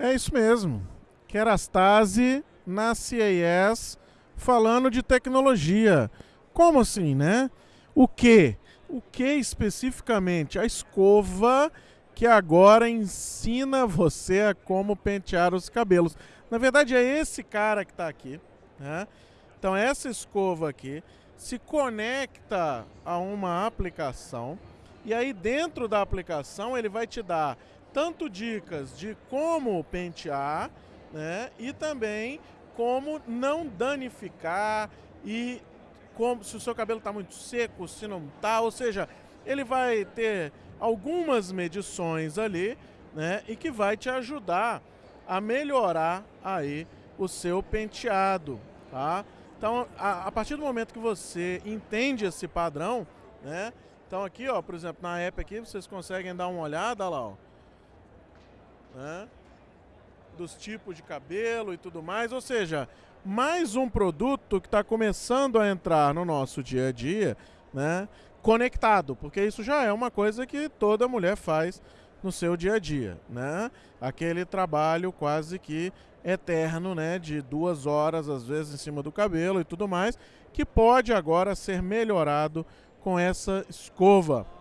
É isso mesmo. Kerastase na CAS falando de tecnologia. Como assim, né? O que? O que especificamente? A escova que agora ensina você a como pentear os cabelos. Na verdade, é esse cara que está aqui. Né? Então, essa escova aqui se conecta a uma aplicação e aí dentro da aplicação ele vai te dar tanto dicas de como pentear, né, e também como não danificar e como se o seu cabelo está muito seco, se não está, ou seja, ele vai ter algumas medições ali, né, e que vai te ajudar a melhorar aí o seu penteado, tá? Então, a, a partir do momento que você entende esse padrão, né, então aqui, ó, por exemplo, na app aqui, vocês conseguem dar uma olhada lá, ó. Né? Dos tipos de cabelo e tudo mais. Ou seja, mais um produto que está começando a entrar no nosso dia a dia, né? Conectado, porque isso já é uma coisa que toda mulher faz no seu dia a dia, né? Aquele trabalho quase que eterno, né? De duas horas, às vezes, em cima do cabelo e tudo mais, que pode agora ser melhorado com essa escova.